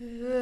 Uh.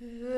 Uh.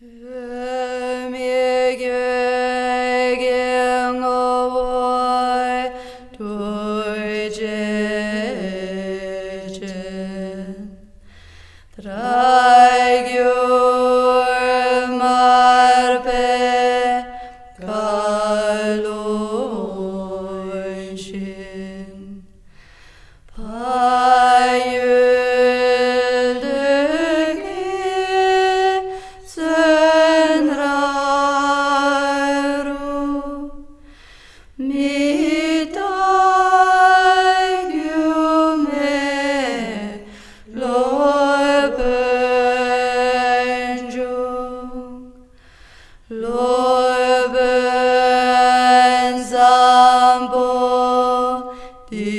Padre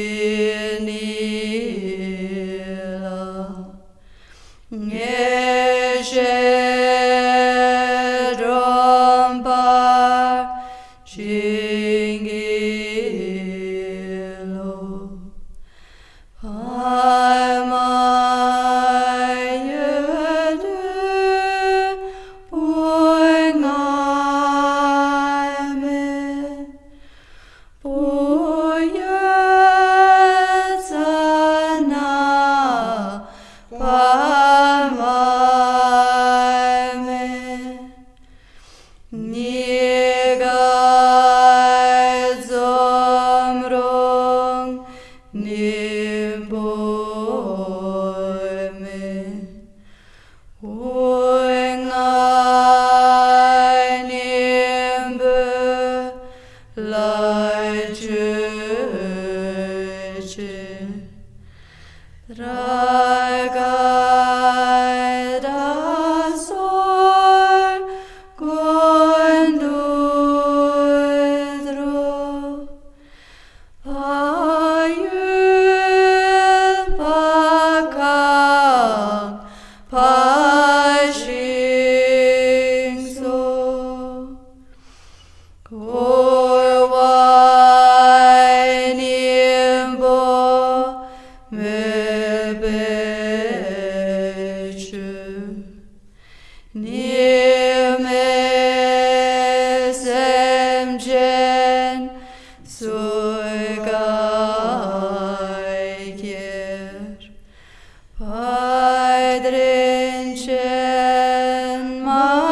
in cielo 마